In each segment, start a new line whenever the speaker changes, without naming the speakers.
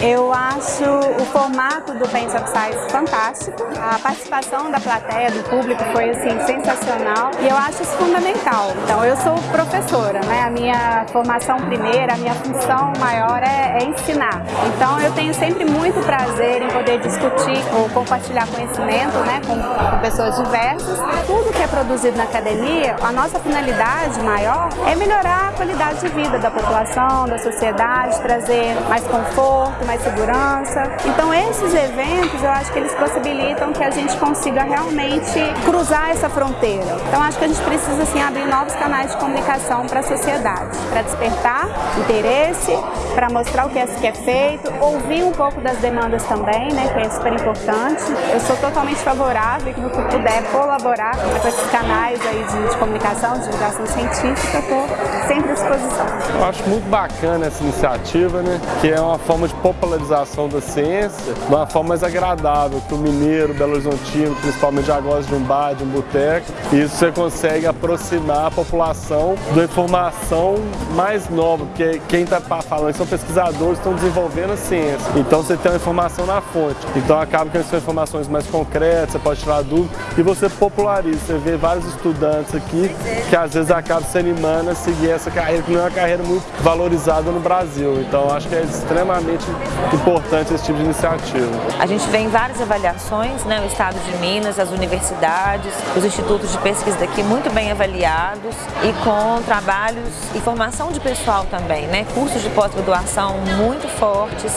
Eu acho o formato do Paint of Science fantástico. A participação da plateia, do público, foi assim, sensacional e eu acho isso fundamental. Então, eu sou professora, né? A minha formação primeira, a minha função maior é, é ensinar. Então, eu tenho sempre muito prazer em poder discutir ou compartilhar conhecimento né, com, com pessoas diversas. Tudo que é produzido na academia, a nossa finalidade maior é melhorar a qualidade de vida da população, da sociedade, trazer mais conforto, mais segurança. Então esses eventos eu acho que eles possibilitam que a gente consiga realmente cruzar essa fronteira. Então acho que a gente precisa assim, abrir novos canais de comunicação para a sociedade, para despertar interesse, para mostrar o que é, que é feito, ouvir um pouco das demandas também, né, que é super importante. Eu sou totalmente favorável que no que puder colaborar com esses canais aí de, de comunicação, de divulgação científica, estou sempre à disposição.
Eu acho muito bacana essa iniciativa, né, que é uma forma de popularização da ciência de uma forma mais agradável, que o mineiro, belo horizontino, principalmente já gosta de um bar, de um boteco, e isso você consegue aproximar a população da informação mais nova, porque quem está falando são pesquisadores que estão desenvolvendo a ciência, então você tem uma informação na fonte, então acaba que são informações mais concretas, você pode tirar dúvida e você populariza, você vê vários estudantes aqui que às vezes acabam se animando a seguir essa carreira, que não é uma carreira muito valorizada no Brasil, então acho que é extremamente importante esse tipo de iniciativa.
A gente vê em várias avaliações, né, o Estado de Minas, as universidades, os institutos de pesquisa daqui muito bem avaliados e com trabalhos e formação de pessoal também, né, cursos de pós-graduação muito fortes,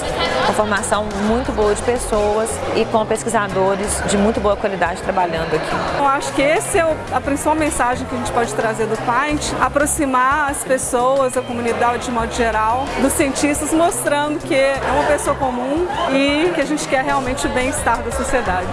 com formação muito boa de pessoas e com pesquisadores de muito boa qualidade trabalhando aqui.
Eu acho que essa é a principal mensagem que a gente pode trazer do Paint, aproximar as pessoas, a comunidade de modo geral, dos cientistas, mostrando que é uma pessoa comum e que a gente quer realmente o bem-estar da sociedade.